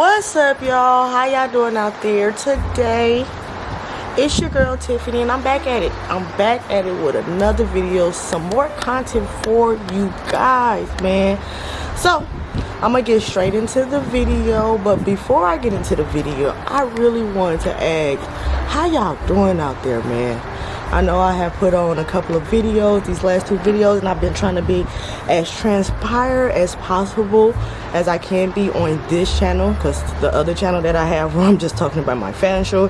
what's up y'all? How y'all doing out there today? It's your girl tiffany and i'm back at it. I'm back at it with another video some more content for you guys man. So i'm gonna get straight into the video but before i get into the video i really wanted to ask how y'all doing out there man I know I have put on a couple of videos, these last two videos, and I've been trying to be as transpired as possible as I can be on this channel because the other channel that I have where I'm just talking about my fashion show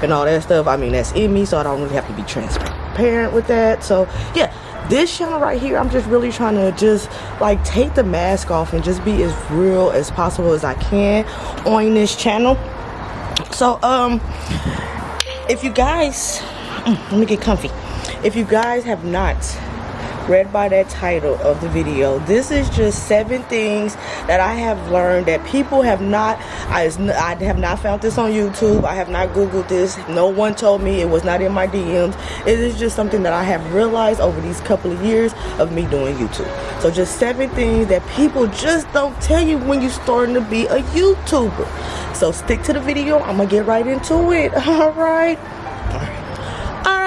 and all that stuff, I mean, that's in me, so I don't really have to be transparent with that. So, yeah, this channel right here, I'm just really trying to just like take the mask off and just be as real as possible as I can on this channel. So, um, if you guys Mm, let me get comfy. If you guys have not read by that title of the video this is just seven things that I have learned that people have not I, I have not found this on YouTube. I have not googled this. No one told me. It was not in my DMs it is just something that I have realized over these couple of years of me doing YouTube. So just seven things that people just don't tell you when you're starting to be a YouTuber. So stick to the video. I'm gonna get right into it. All right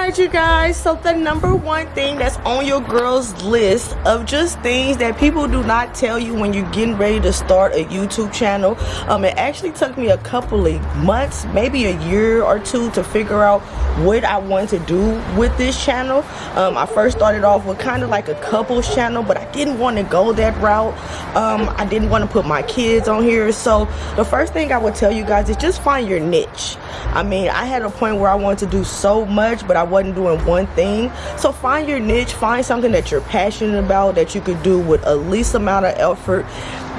Alright you guys, so the number one thing that's on your girl's list of just things that people do not tell you when you're getting ready to start a YouTube channel. Um, it actually took me a couple of months, maybe a year or two to figure out what I want to do with this channel. Um, I first started off with kind of like a couples channel, but I didn't want to go that route. Um, I didn't want to put my kids on here. So the first thing I would tell you guys is just find your niche. I mean, I had a point where I wanted to do so much, but I wasn't doing one thing. So find your niche, find something that you're passionate about that you could do with a least amount of effort.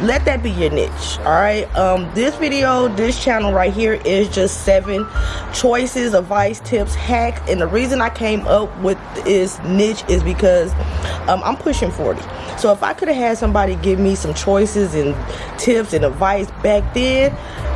Let that be your niche, all right? Um, this video, this channel right here is just seven choices, advice, tips, hacks. And the reason I came up with this niche is because um, I'm pushing 40. So if I could have had somebody give me some choices and tips and advice back then,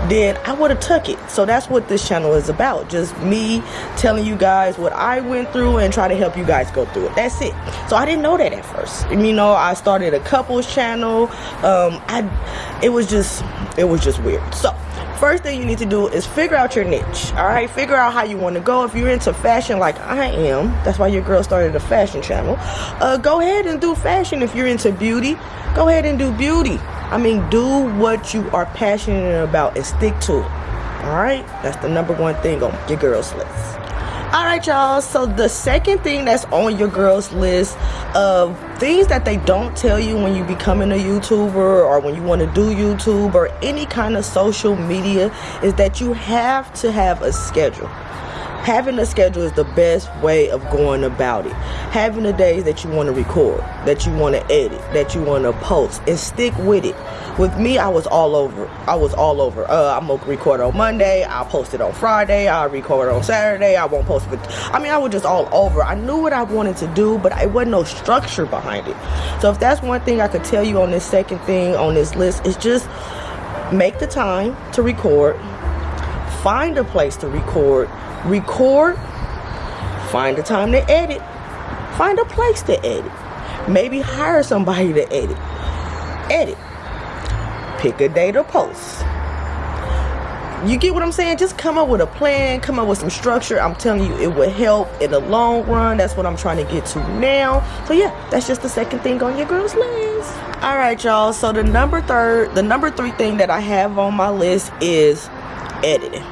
then I would have took it. So that's what this channel is about. Just me telling you guys what I went through and try to help you guys go through it. That's it. So I didn't know that at first. You know, I started a couples channel. Um, I, it was just, it was just weird. So first thing you need to do is figure out your niche all right? Figure out how you want to go. If you're into fashion like i am that's why your girl started a fashion channel uh, go ahead and do fashion if you're into beauty. Go ahead and do beauty. I mean do what you are passionate about and stick to it all right? That's the number one thing on your girl's list all right y'all. So the second thing that's on your girls list of things that they don't tell you when you becoming a youtuber or when you want to do youtube or any kind of social media is that you have to have a schedule. Having a schedule is the best way of going about it. Having the days that you want to record that you want to edit that you want to post and stick with it with me i was all over i was all over uh, i'm gonna record on monday i'll post it on friday i'll record on saturday i won't post it i mean i was just all over i knew what i wanted to do but it wasn't no structure behind it so if that's one thing i could tell you on this second thing on this list is just make the time to record find a place to record record, find the time to edit, find a place to edit. Maybe hire somebody to edit. Edit. Pick a day to post. You get what I'm saying? Just come up with a plan, come up with some structure. I'm telling you, it will help in the long run. That's what I'm trying to get to now. So yeah, that's just the second thing on your girl's list. All right, y'all. So the number third, the number three thing that I have on my list is editing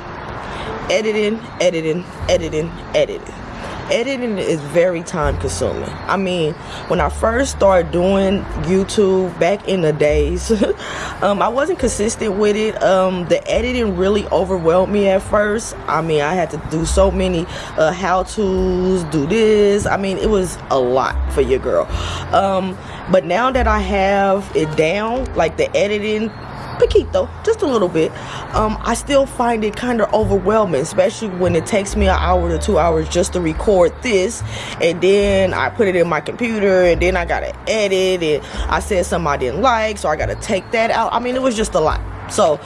editing, editing, editing, editing. Editing is very time consuming. I mean, when I first started doing YouTube back in the days, um, I wasn't consistent with it. Um, the editing really overwhelmed me at first. I mean, I had to do so many uh, how-tos, do this. I mean, it was a lot for your girl. Um, but now that I have it down, like the editing poquito, just a little bit, um, I still find it kind of overwhelming, especially when it takes me an hour to two hours just to record this, and then I put it in my computer, and then I gotta edit, and I said something I didn't like, so I gotta take that out. I mean, it was just a lot. So,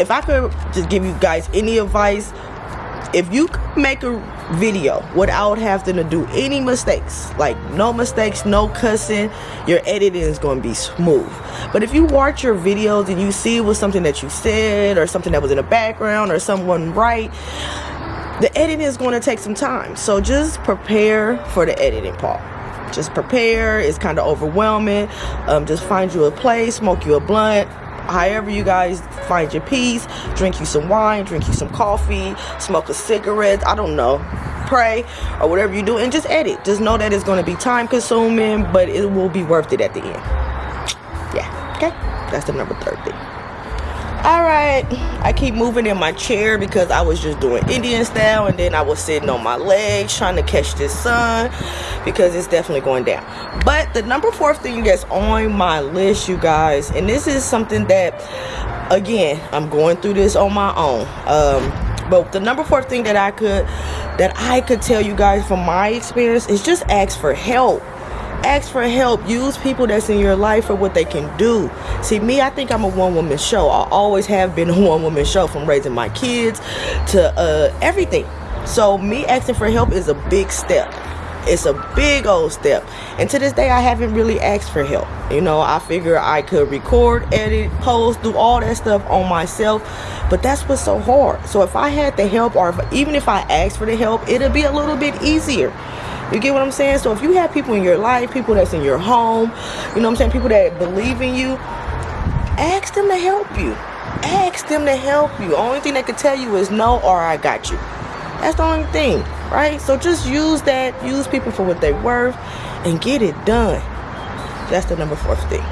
if I could just give you guys any advice, if you make a video without having to do any mistakes like no mistakes no cussing your editing is going to be smooth. But if you watch your videos and you see it was something that you said or something that was in the background or someone right the editing is going to take some time. So just prepare for the editing part. Just prepare it's kind of overwhelming. Um, just find you a place smoke you a blunt however you guys find your peace drink you some wine drink you some coffee smoke a cigarette i don't know pray or whatever you do and just edit. Just know that it's going to be time consuming but it will be worth it at the end. Yeah okay? That's the number third thing all right. I keep moving in my chair because i was just doing indian style and then i was sitting on my legs trying to catch this sun because it's definitely going down. But the number fourth thing that's on my list you guys and this is something that again i'm going through this on my own. Um but the number four thing that i could that i could tell you guys from my experience is just ask for help ask for help use people that's in your life for what they can do. See me i think i'm a one-woman show. I always have been a one-woman show from raising my kids to uh, everything. So me asking for help is a big step. It's a big old step. And to this day i haven't really asked for help. You know i figure i could record edit post do all that stuff on myself but that's what's so hard. So if i had the help or if, even if i asked for the help it'll be a little bit easier you get what I'm saying? So if you have people in your life, people that's in your home, you know what I'm saying, people that believe in you, ask them to help you. Ask them to help you. Only thing they can tell you is no or I got you. That's the only thing, right? So just use that, use people for what they're worth, and get it done. That's the number fourth thing.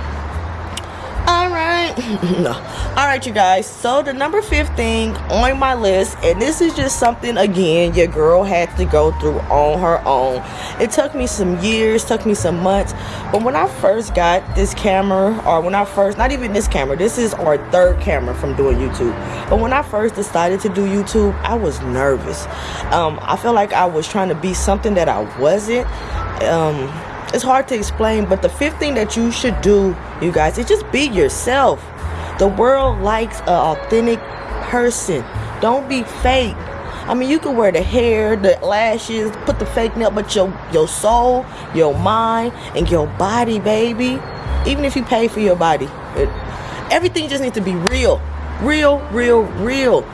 No. All right, you guys. So the number fifth thing on my list, and this is just something again your girl had to go through on her own. It took me some years, took me some months, but when I first got this camera, or when I first, not even this camera, this is our third camera from doing YouTube. But when I first decided to do YouTube, I was nervous. Um, I felt like I was trying to be something that I wasn't. Um, it's hard to explain, but the fifth thing that you should do, you guys, is just be yourself. The world likes an authentic person. Don't be fake. I mean, you can wear the hair, the lashes, put the fake nail, but your your soul, your mind, and your body, baby. Even if you pay for your body, it, everything just needs to be real, real, real, real.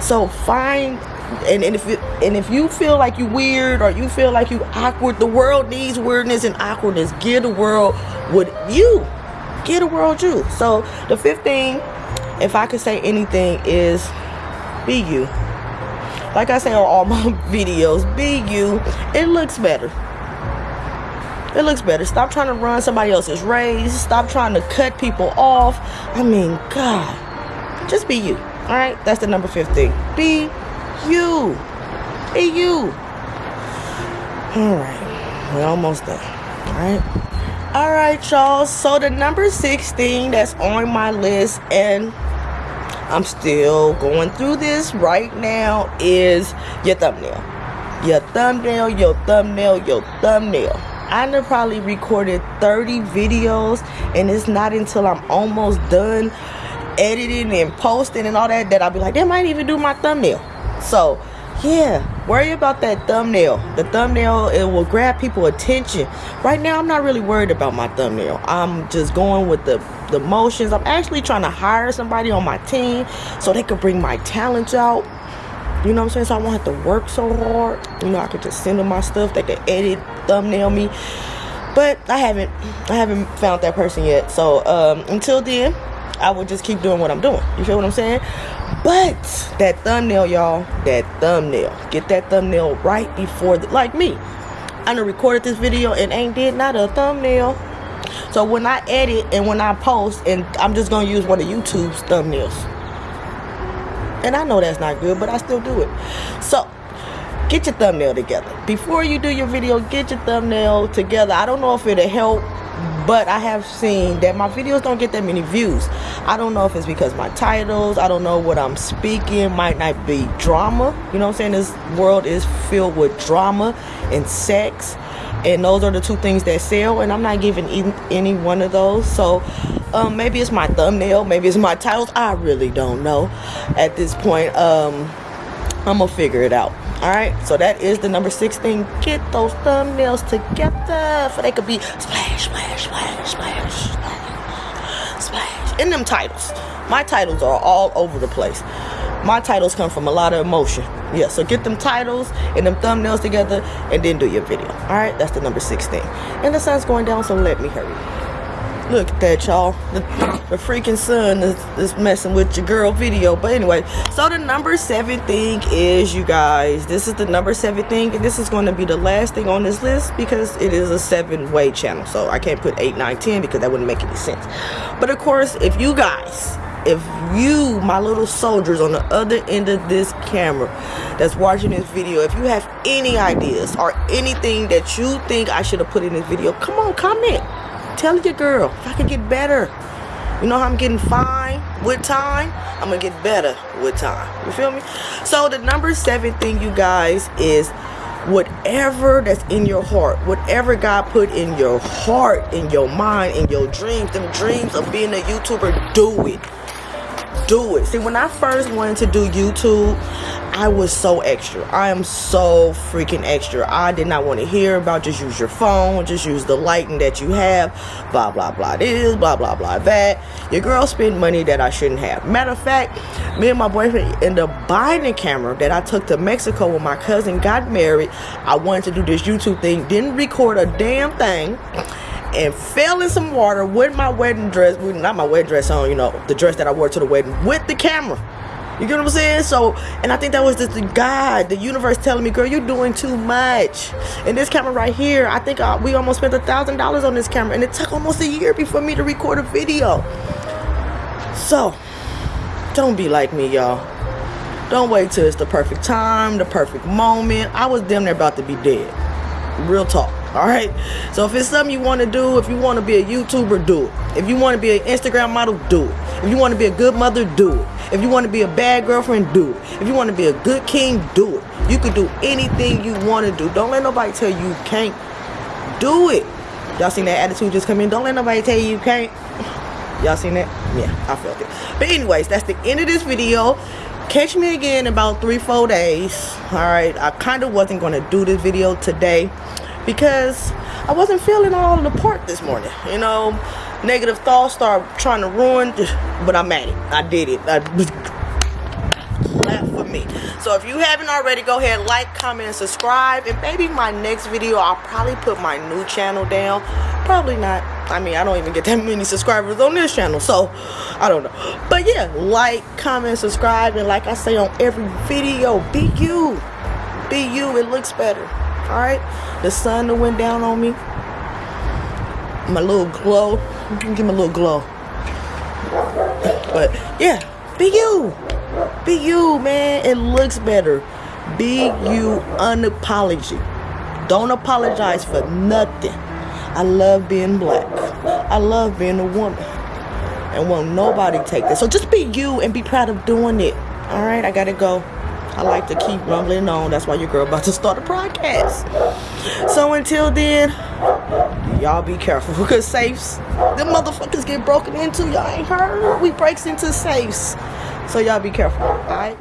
So find and, and if it, and if you feel like you weird or you feel like you awkward the world needs weirdness and awkwardness. Give the world what you give the world you. So the fifth thing if i could say anything is be you. Like i say on all my videos be you. It looks better. It looks better. Stop trying to run somebody else's race. Stop trying to cut people off. I mean god just be you. All right? That's the number 15 be you. Hey, you. All right. We're almost done. All right. All right, y'all. So the number 16 that's on my list, and I'm still going through this right now, is your thumbnail. Your thumbnail, your thumbnail, your thumbnail. I have probably recorded 30 videos, and it's not until I'm almost done editing and posting and all that that I'll be like, they might even do my thumbnail. So, yeah, worry about that thumbnail. The thumbnail, it will grab people attention. Right now, I'm not really worried about my thumbnail. I'm just going with the, the motions. I'm actually trying to hire somebody on my team so they could bring my talents out. You know what I'm saying? So I won't have to work so hard. You know, I could just send them my stuff. They could edit, thumbnail me. But I haven't, I haven't found that person yet. So um, until then, I will just keep doing what I'm doing. You feel what I'm saying? But that thumbnail, y'all, that thumbnail. Get that thumbnail right before, the, like me. I done recorded this video and ain't did not a thumbnail. So when I edit and when I post, and I'm just gonna use one of YouTube's thumbnails. And I know that's not good, but I still do it. So get your thumbnail together. Before you do your video, get your thumbnail together. I don't know if it'll help but I have seen that my videos don't get that many views. I don't know if it's because my titles, I don't know what I'm speaking, might not be drama. You know what I'm saying? This world is filled with drama and sex, and those are the two things that sell, and I'm not giving any one of those. So um, maybe it's my thumbnail, maybe it's my titles. I really don't know at this point. Um, I'm gonna figure it out. All right, so that is the number 16. Get those thumbnails together for they could be splash, splash, splash, splash, splash, splash. In them titles, my titles are all over the place. My titles come from a lot of emotion. Yeah, so get them titles and them thumbnails together and then do your video. All right, that's the number 16. And the sun's going down, so let me hurry. Look at that, y'all. The, the, freaking sun is, is messing with your girl video. But anyway, so the number seven thing is, you guys, this is the number seven thing. And this is going to be the last thing on this list because it is a seven way channel. So I can't put eight, nine, ten because that wouldn't make any sense. But of course, if you guys if you my little soldiers on the other end of this camera that's watching this video if you have any ideas or anything that you think i should have put in this video come on comment Tell your girl if I can get better. You know how I'm getting fine with time? I'm gonna get better with time. You feel me? So the number seven thing, you guys, is whatever that's in your heart, whatever God put in your heart, in your mind, in your dreams, them dreams of being a YouTuber, do it. Do it. See, when I first wanted to do YouTube, I was so extra. I am so freaking extra. I did not want to hear about just use your phone, just use the lighting that you have, blah, blah, blah this, blah, blah, blah that. Your girl spent money that I shouldn't have. Matter of fact, me and my boyfriend ended up buying a camera that I took to Mexico when my cousin got married. I wanted to do this YouTube thing, didn't record a damn thing and fell in some water with my wedding dress, not my wedding dress on, you know, the dress that I wore to the wedding with the camera. You get what I'm saying? So, and I think that was just the God, the universe telling me, girl, you're doing too much. And this camera right here, I think uh, we almost spent a thousand dollars on this camera, and it took almost a year before me to record a video. So, don't be like me, y'all. Don't wait till it's the perfect time, the perfect moment. I was damn near about to be dead. Real talk. All right. So if it's something you want to do, if you want to be a YouTuber, do it. If you want to be an Instagram model, do it. If you want to be a good mother, do it. If you want to be a bad girlfriend, do it. If you want to be a good king, do it. You can do anything you want to do. Don't let nobody tell you you can't do it. Y'all seen that attitude just come in? Don't let nobody tell you you can't. Y'all seen that? Yeah, I felt it. But anyways, that's the end of this video. Catch me again in about three, four days. Alright, I kind of wasn't going to do this video today because I wasn't feeling all the part this morning. You know, negative thoughts start trying to ruin, but I'm at it. I did it. I for me. So if you haven't already, go ahead, like, comment, and subscribe. And maybe my next video, I'll probably put my new channel down. Probably not. I mean, I don't even get that many subscribers on this channel, so I don't know. But yeah, like, comment, subscribe, and like I say on every video, be you. Be you. It looks better. All right, the sun that went down on me, my little glow. Give me a little glow. But yeah, be you. Be you, man. It looks better. Be you unapologetic. Don't apologize for nothing. I love being black. I love being a woman. And won't nobody take this. So just be you and be proud of doing it. Alright, I gotta go. I like to keep rumbling on. That's why your girl about to start a podcast. So until then, y'all be careful because safes, the motherfuckers get broken into. Y'all ain't heard? We breaks into safes. So y'all be careful, alright?